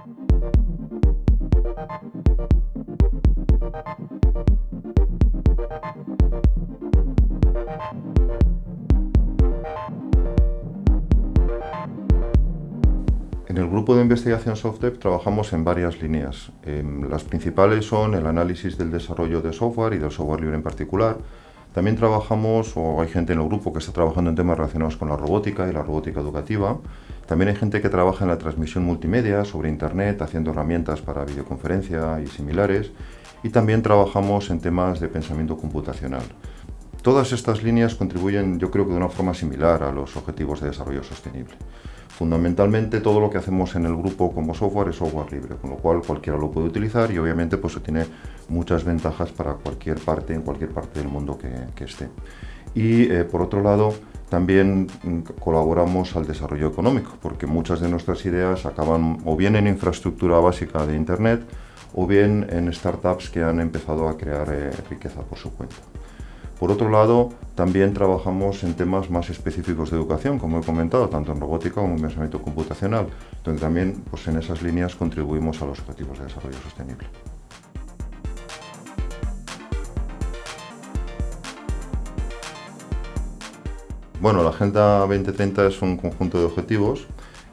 En el grupo de investigación SoftDev trabajamos en varias líneas. las principales son el análisis del desarrollo de software y del software libre en particular. También trabajamos, o hay gente en el grupo que está trabajando en temas relacionados con la robótica y la robótica educativa. También hay gente que trabaja en la transmisión multimedia sobre Internet, haciendo herramientas para videoconferencia y similares. Y también trabajamos en temas de pensamiento computacional. Todas estas líneas contribuyen, yo creo que de una forma similar a los objetivos de desarrollo sostenible. Fundamentalmente todo lo que hacemos en el grupo como software es software libre, con lo cual cualquiera lo puede utilizar y obviamente pues tiene muchas ventajas para cualquier parte, en cualquier parte del mundo que, esté. Y eh, por otro lado, también mm, colaboramos al desarrollo económico, porque muchas de nuestras ideas acaban o bien en infraestructura básica de Internet o bien en startups que han empezado a crear eh, riqueza por su cuenta. Por otro lado, también trabajamos en temas más específicos de educación, como he comentado, tanto en robótica como en pensamiento computacional, donde también pues, en esas líneas contribuimos a los objetivos de desarrollo sostenible. Bueno, la Agenda 2030 es un conjunto de objetivos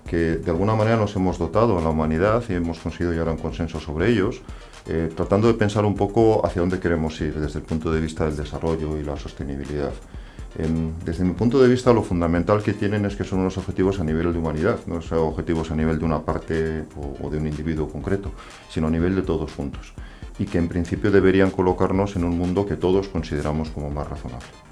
que de alguna manera nos hemos dotado en la humanidad y hemos conseguido llegar a un consenso sobre ellos, eh, tratando de pensar un poco hacia dónde queremos ir desde el punto de vista del desarrollo y la sostenibilidad. desde mi punto de vista, lo fundamental que tienen es que son unos objetivos a nivel de humanidad, no son objetivos a nivel de una parte o de un individuo concreto, sino a nivel de todos juntos, y que en principio deberían colocarnos en un mundo que todos consideramos como más razonable.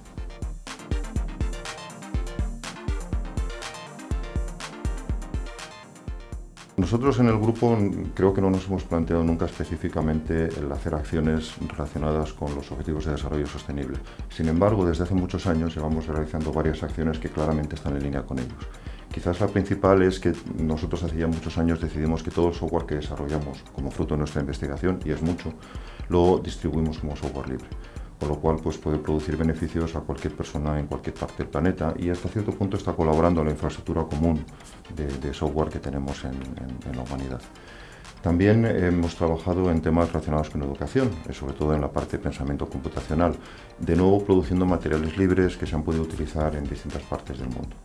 Nosotros en el grupo creo que no nos hemos planteado nunca específicamente el hacer acciones relacionadas con los objetivos de desarrollo sostenible. Sin embargo, desde hace muchos años llevamos realizando varias acciones que claramente están en línea con ellos. Quizás la principal es que nosotros hace ya muchos años decidimos que todo el software que desarrollamos como fruto de nuestra investigación, y es mucho, lo distribuimos como software libre con lo cual pues, puede producir beneficios a cualquier persona en cualquier parte del planeta y hasta cierto punto está colaborando en la infraestructura común de, software que tenemos en, la humanidad. También hemos trabajado en temas relacionados con educación, eh, sobre todo en la parte de pensamiento computacional, de nuevo produciendo materiales libres que se han podido utilizar en distintas partes del mundo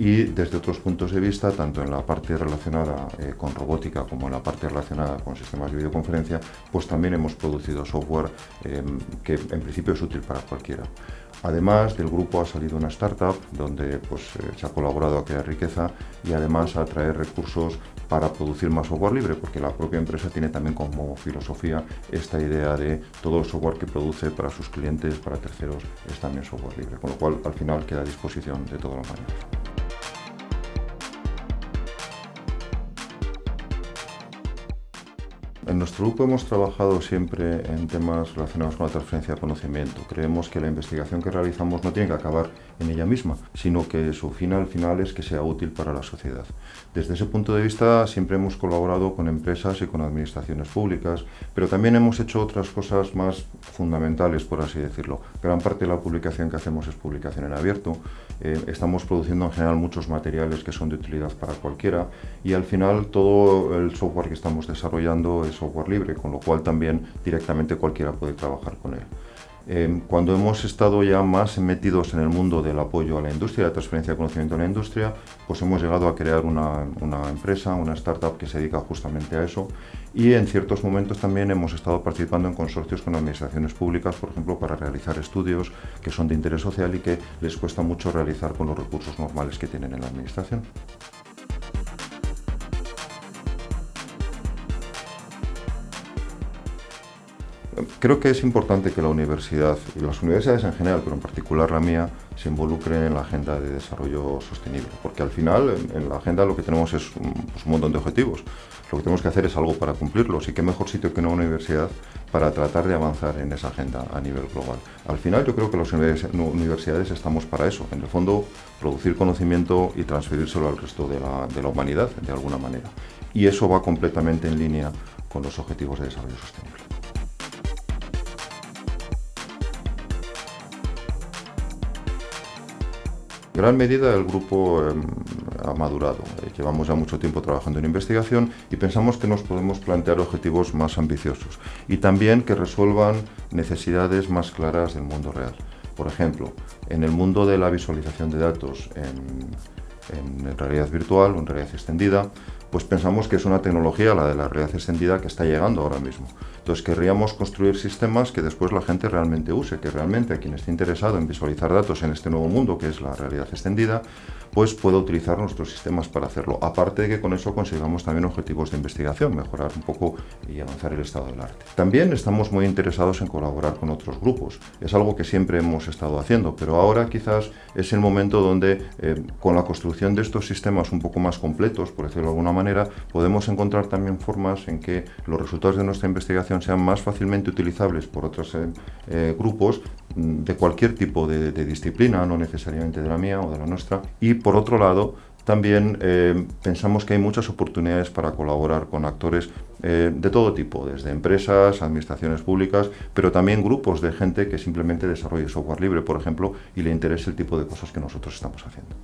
y desde otros puntos de vista, tanto en la parte relacionada eh, con robótica como en la parte relacionada con sistemas de videoconferencia, pues también hemos producido software em, que en principio es útil para cualquiera. Además del grupo ha salido una startup donde pues, eh, se ha colaborado a crear riqueza y además a traer recursos para producir más software libre, porque la propia empresa tiene también como filosofía esta idea de todo el software que produce para sus clientes, para terceros, es también software libre, con lo cual al final queda a disposición de todos los humanidad. En nuestro grupo hemos trabajado siempre en temas relacionados con la transferencia de conocimiento. Creemos que la investigación que realizamos no tiene que acabar en ella misma, sino que su final final es que sea útil para la sociedad. Desde ese punto de vista siempre hemos colaborado con empresas y con administraciones públicas, pero también hemos hecho otras cosas más fundamentales, por así decirlo. Gran parte de la publicación que hacemos es publicación en abierto. Eh, estamos produciendo en general muchos materiales que son de utilidad para cualquiera y al final todo el software que estamos desarrollando software libre, con lo cual también directamente cualquiera puede trabajar con él. Em, cuando hemos estado ya más metidos en el mundo del apoyo a la industria, la transferencia de conocimiento a la industria, pues hemos llegado a crear una, empresa, una startup que se dedica justamente a eso y en ciertos momentos también hemos estado participando en consorcios con administraciones públicas, por ejemplo, para realizar estudios que son de interés social y que les cuesta mucho realizar con los recursos normales que tienen en la administración. Creo que es importante que la universidad, y las universidades en general, pero en particular la mía, se involucren en la agenda de desarrollo sostenible, porque al final en, la agenda lo que tenemos es un, pues, un, montón de objetivos. Lo que tenemos que hacer es algo para cumplirlos y qué mejor sitio que una universidad para tratar de avanzar en esa agenda a nivel global. Al final yo creo que las universidades estamos para eso, en el fondo producir conocimiento y transferírselo al resto de la humanidad de alguna manera. Y eso va completamente en línea con los objetivos de desarrollo sostenible. Gran medida el grupo em, ha madurado. Eh, llevamos ya mucho tiempo trabajando en investigación y pensamos que nos podemos plantear objetivos más ambiciosos y también que resuelvan necesidades más claras del mundo real. Por ejemplo, en el mundo de la visualización de datos en, en realidad virtual o en realidad extendida, pues pensamos que es una tecnología, la de la realidad extendida, que está llegando ahora mismo. Entonces querríamos construir sistemas que después la gente realmente use, que realmente a quien esté interesado en visualizar datos en este nuevo mundo, que es la realidad extendida, pues pueda utilizar nuestros sistemas para hacerlo. Aparte de que con eso consigamos también objetivos de investigación, mejorar un poco y avanzar el estado del arte. También estamos muy interesados en colaborar con otros grupos. Es algo que siempre hemos estado haciendo, pero ahora quizás es el momento donde eh, con la construcción de estos sistemas un poco más completos, por decirlo de alguna manera, podemos encontrar también formas en que los resultados de nuestra investigación sean más fácilmente utilizables por otros eh, eh, grupos mm, de cualquier tipo de, de disciplina, no necesariamente de la mía o de la nuestra, y por otro lado, también eh, pensamos que hay muchas oportunidades para colaborar con actores eh, de todo tipo, desde empresas, administraciones públicas, pero también grupos de gente que simplemente desarrolle software libre, por ejemplo, y le interese el tipo de cosas que nosotros estamos haciendo.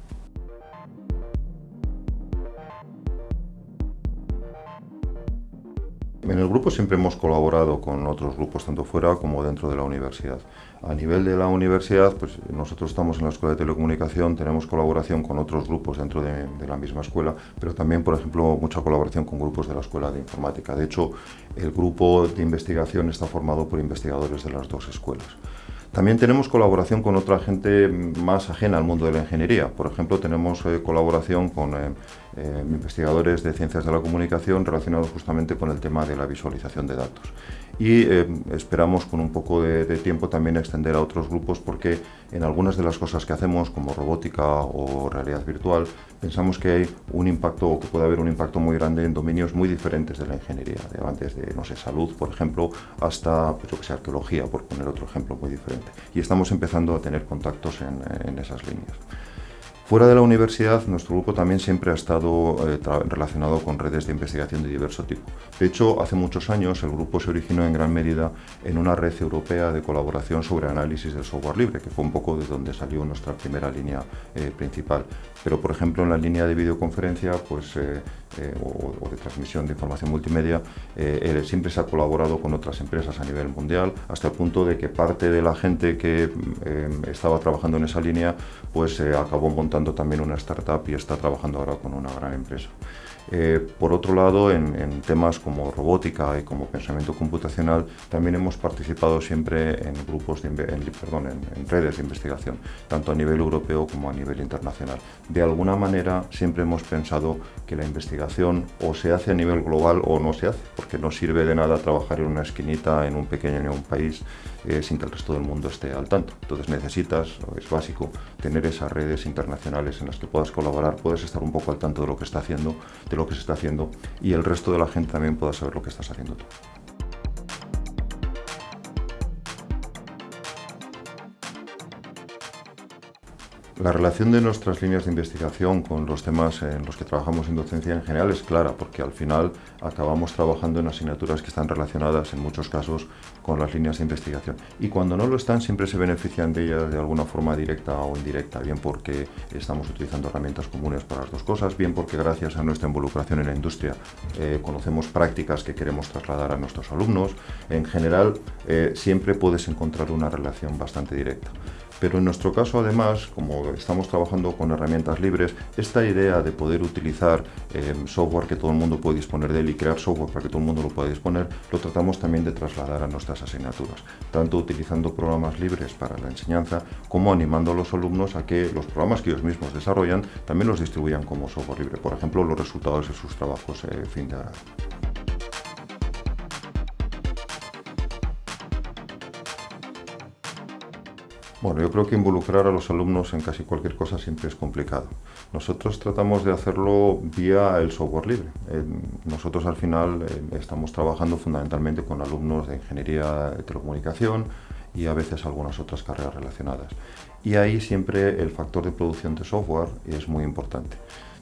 En el grupo siempre hemos colaborado con otros grupos, tanto fuera como dentro de la universidad. A nivel de la universidad, pues nosotros estamos en la Escuela de Telecomunicación, tenemos colaboración con otros grupos dentro de, de, la misma escuela, pero también, por ejemplo, mucha colaboración con grupos de la Escuela de Informática. De hecho, el grupo de investigación está formado por investigadores de las dos escuelas. También tenemos colaboración con otra gente más ajena al mundo de la ingeniería. Por ejemplo, tenemos eh, colaboración con eh, eh, investigadores de ciencias de la comunicación relacionados justamente con el tema de la visualización de datos. Y eh, esperamos con un poco de, de, tiempo también extender a otros grupos porque en algunas de las cosas que hacemos, como robótica o realidad virtual, pensamos que hay un impacto o que puede haber un impacto muy grande en dominios muy diferentes de la ingeniería, de antes de, no sé, salud, por ejemplo, hasta, pues yo que sé, arqueología, por poner otro ejemplo muy diferente. Y estamos empezando a tener contactos en, en esas líneas. Fuera de la universidad, nuestro grupo también siempre ha estado eh, relacionado con redes de investigación de diverso tipo. De hecho, hace muchos años el grupo se originó en gran medida en una red europea de colaboración sobre análisis del software libre, que fue un poco de donde salió nuestra primera línea eh, principal. Pero, por ejemplo, en la línea de videoconferencia pues, eh, eh o, de transmisión de información multimedia, eh, siempre se ha colaborado con otras empresas a nivel mundial, hasta el punto de que parte de la gente que eh, estaba trabajando en esa línea pues acabó montando también una startup y está trabajando ahora con una gran empresa. Eh, por otro lado, en, temas como robótica y como pensamiento computacional, también hemos participado siempre en grupos, de, en, perdón, en, redes de investigación, tanto a nivel europeo como a nivel internacional. De alguna manera, siempre hemos pensado que la investigación o se hace a nivel global o no se hace, porque no sirve de nada trabajar en una esquinita, en un pequeño en un país, eh, sin que el resto del mundo esté al tanto. Entonces necesitas, es básico, tener esas redes internacionales en las que puedas colaborar, puedes estar un poco al tanto de lo que está haciendo, lo que se está haciendo y el resto de la gente también pueda saber lo que estás haciendo tú. La relación de nuestras líneas de investigación con los temas en los que trabajamos en docencia en general es clara, porque al final acabamos trabajando en asignaturas que están relacionadas en muchos casos con las líneas de investigación. Y cuando no lo están, siempre se benefician de ellas de alguna forma directa o indirecta, bien porque estamos utilizando herramientas comunes para las dos cosas, bien porque gracias a nuestra involucración en la industria eh, conocemos prácticas que queremos trasladar a nuestros alumnos. En general, eh, siempre puedes encontrar una relación bastante directa. Pero en nuestro caso, además, como estamos trabajando con herramientas libres, esta idea de poder utilizar eh, software que todo el mundo puede disponer de él y crear software para que todo el mundo lo pueda disponer, lo tratamos también de trasladar a nuestras asignaturas, tanto utilizando programas libres para la enseñanza, como animando a los alumnos a que los programas que ellos mismos desarrollan también los distribuyan como software libre, por ejemplo, los resultados de sus trabajos eh, fin de grado. Bueno, yo creo que involucrar a los alumnos en casi cualquier cosa siempre es complicado. Nosotros tratamos de hacerlo vía el software libre. Nosotros al final eh, estamos trabajando fundamentalmente con alumnos de ingeniería de telecomunicación y a veces algunas otras carreras relacionadas. Y ahí siempre el factor de producción de software es muy importante.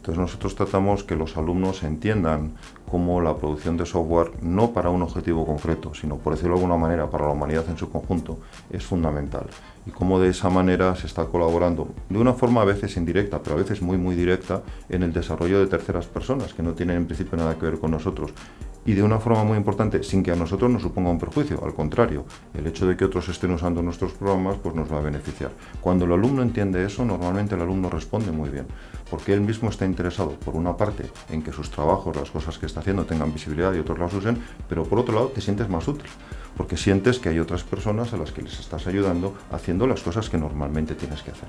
Entonces nosotros tratamos que los alumnos entiendan cómo la producción de software, no para un objetivo concreto, sino por decirlo de alguna manera, para la humanidad en su conjunto, es fundamental. Y cómo de esa manera se está colaborando, de una forma a veces indirecta, pero a veces muy muy directa, en el desarrollo de terceras personas, que no tienen en principio nada que ver con nosotros y de una forma muy importante, sin que a nosotros nos suponga un perjuicio, al contrario, el hecho de que otros estén usando nuestros programas pues nos va a beneficiar. Cuando el alumno entiende eso, normalmente el alumno responde muy bien, porque él mismo está interesado, por una parte, en que sus trabajos, las cosas que está haciendo tengan visibilidad y otros las usen, pero por otro lado te sientes más útil, porque sientes que hay otras personas a las que les estás ayudando haciendo las cosas que normalmente tienes que hacer.